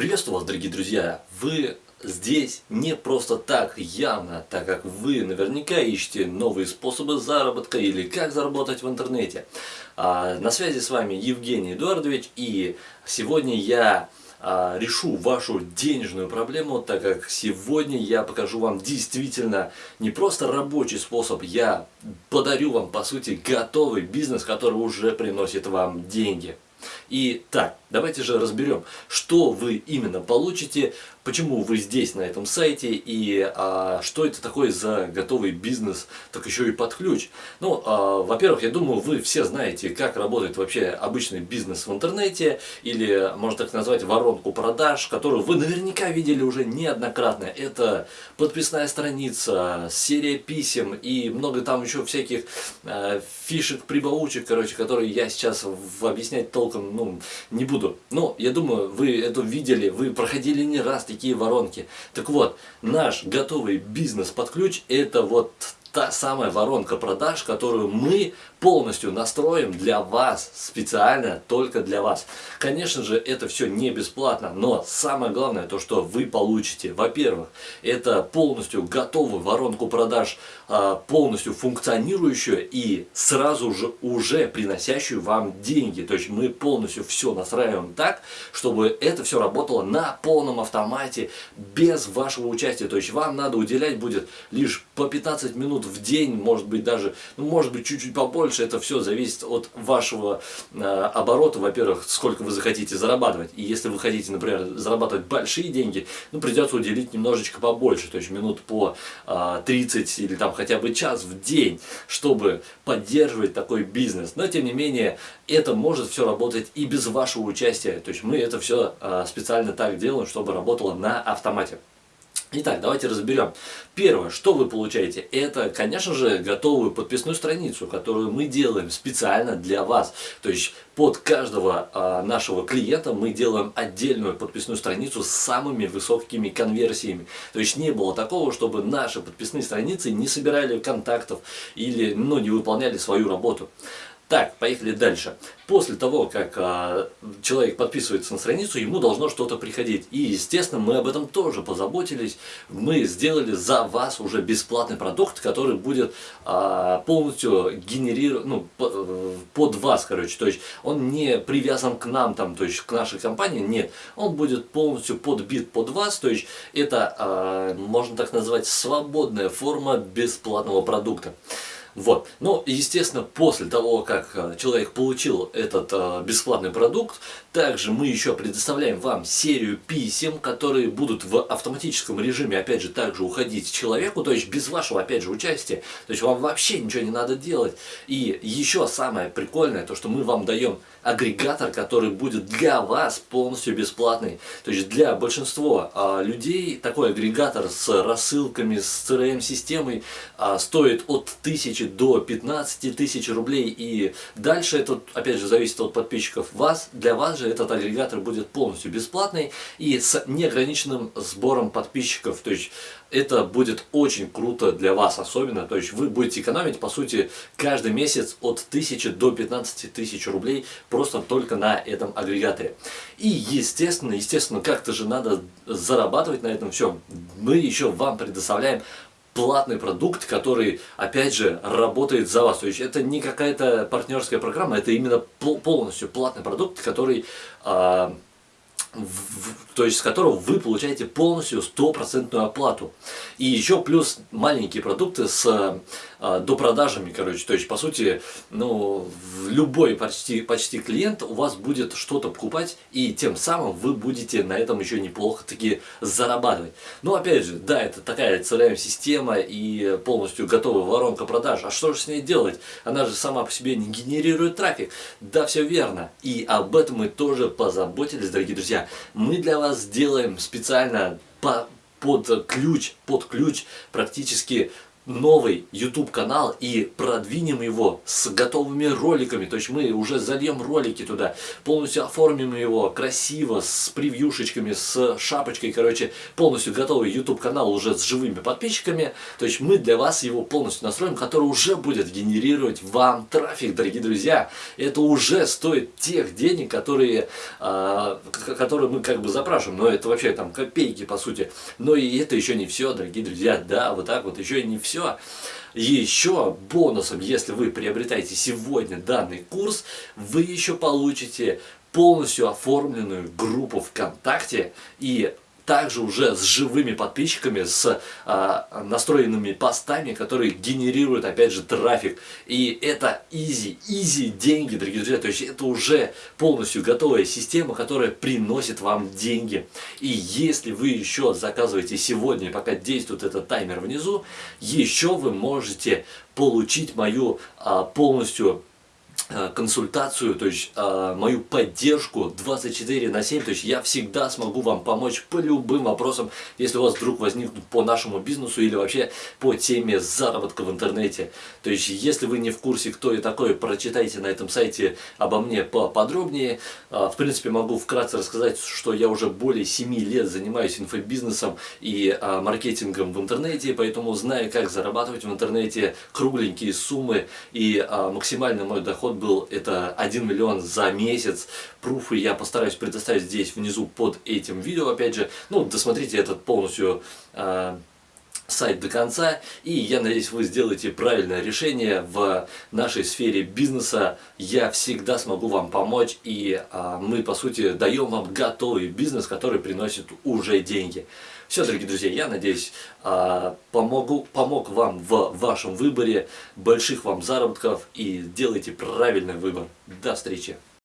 Приветствую вас, дорогие друзья! Вы здесь не просто так, явно, так как вы наверняка ищете новые способы заработка или как заработать в интернете. А, на связи с вами Евгений Эдуардович и сегодня я а, решу вашу денежную проблему, так как сегодня я покажу вам действительно не просто рабочий способ, я подарю вам по сути готовый бизнес, который уже приносит вам деньги. И так, давайте же разберем, что вы именно получите, почему вы здесь на этом сайте и а, что это такое за готовый бизнес, так еще и под ключ. Ну, а, во-первых, я думаю, вы все знаете, как работает вообще обычный бизнес в интернете, или можно так назвать воронку продаж, которую вы наверняка видели уже неоднократно. Это подписная страница, серия писем и много там еще всяких а, фишек, прибаучек, короче, которые я сейчас объяснять толком ну, не буду. Но я думаю, вы это видели, вы проходили не раз такие воронки. Так вот, наш готовый бизнес под ключ это вот та самая воронка продаж, которую мы полностью настроим для вас, специально только для вас. Конечно же, это все не бесплатно, но самое главное, то, что вы получите, во-первых, это полностью готовую воронку продаж, а, полностью функционирующую и сразу же уже приносящую вам деньги. То есть мы полностью все настраиваем так, чтобы это все работало на полном автомате, без вашего участия. То есть вам надо уделять будет лишь по 15 минут в день, может быть даже, ну, может быть чуть-чуть побольше, больше, это все зависит от вашего э, оборота, во-первых, сколько вы захотите зарабатывать. И если вы хотите, например, зарабатывать большие деньги, ну, придется уделить немножечко побольше, то есть минут по э, 30 или там хотя бы час в день, чтобы поддерживать такой бизнес. Но, тем не менее, это может все работать и без вашего участия. То есть мы это все э, специально так делаем, чтобы работало на автомате. Итак, давайте разберем. Первое, что вы получаете, это, конечно же, готовую подписную страницу, которую мы делаем специально для вас. То есть под каждого а, нашего клиента мы делаем отдельную подписную страницу с самыми высокими конверсиями. То есть не было такого, чтобы наши подписные страницы не собирали контактов или ну, не выполняли свою работу. Так, поехали дальше. После того, как а, человек подписывается на страницу, ему должно что-то приходить. И, естественно, мы об этом тоже позаботились. Мы сделали за вас уже бесплатный продукт, который будет а, полностью генерировать, ну, э, под вас, короче. То есть, он не привязан к нам, там, то есть, к нашей компании, нет. Он будет полностью подбит под вас. То есть, это, а, можно так назвать, свободная форма бесплатного продукта. Вот. Ну, естественно, после того, как э, человек получил этот э, бесплатный продукт, также мы еще предоставляем вам серию писем, которые будут в автоматическом режиме, опять же, также уходить человеку, то есть без вашего, опять же, участия. То есть вам вообще ничего не надо делать. И еще самое прикольное, то, что мы вам даем агрегатор, который будет для вас полностью бесплатный. То есть для большинства а, людей такой агрегатор с рассылками, с CRM-системой а, стоит от 1000 до 15 тысяч рублей. И дальше это, опять же, зависит от подписчиков вас. Для вас же этот агрегатор будет полностью бесплатный и с неограниченным сбором подписчиков. То есть это будет очень круто для вас особенно. То есть вы будете экономить, по сути, каждый месяц от 1000 до 15 тысяч рублей просто только на этом агрегаторе. И естественно, естественно, как-то же надо зарабатывать на этом всем. Мы еще вам предоставляем платный продукт, который, опять же, работает за вас. То есть это не какая-то партнерская программа, это именно полностью платный продукт, который... Э, в, то есть с которого вы получаете полностью стопроцентную оплату. И еще плюс маленькие продукты с а, допродажами, короче. То есть, по сути, ну, любой почти, почти клиент у вас будет что-то покупать, и тем самым вы будете на этом еще неплохо таки зарабатывать. Но опять же, да, это такая CRM-система и полностью готовая воронка продаж. А что же с ней делать? Она же сама по себе не генерирует трафик. Да, все верно. И об этом мы тоже позаботились, дорогие друзья мы для вас сделаем специально по, под ключ, под ключ практически новый YouTube канал и продвинем его с готовыми роликами. То есть мы уже зальем ролики туда, полностью оформим его красиво, с превьюшечками, с шапочкой, короче, полностью готовый YouTube канал уже с живыми подписчиками. То есть мы для вас его полностью настроим, который уже будет генерировать вам трафик, дорогие друзья. Это уже стоит тех денег, которые, а, которые мы как бы запрашиваем. Но это вообще там копейки по сути. Но и это еще не все, дорогие друзья. Да, вот так вот еще не все все. Еще бонусом, если вы приобретаете сегодня данный курс, вы еще получите полностью оформленную группу ВКонтакте и также уже с живыми подписчиками, с а, настроенными постами, которые генерируют, опять же, трафик. И это easy, easy деньги, дорогие друзья. То есть это уже полностью готовая система, которая приносит вам деньги. И если вы еще заказываете сегодня, пока действует этот таймер внизу, еще вы можете получить мою а, полностью Э, консультацию, то есть э, мою поддержку 24 на 7, то есть я всегда смогу вам помочь по любым вопросам, если у вас вдруг возникнут по нашему бизнесу или вообще по теме заработка в интернете. То есть если вы не в курсе, кто я такой, прочитайте на этом сайте обо мне поподробнее. Э, в принципе, могу вкратце рассказать, что я уже более 7 лет занимаюсь инфобизнесом и маркетингом в интернете, поэтому знаю, как зарабатывать в интернете кругленькие суммы и максимальный мой доход был это 1 миллион за месяц. Пруфы я постараюсь предоставить здесь внизу под этим видео, опять же. Ну, досмотрите этот полностью э, сайт до конца. И я надеюсь, вы сделаете правильное решение в нашей сфере бизнеса. Я всегда смогу вам помочь. И э, мы, по сути, даем вам готовый бизнес, который приносит уже деньги. Все, дорогие друзья, я надеюсь, а, помогу, помог вам в вашем выборе, больших вам заработков и делайте правильный выбор. До встречи!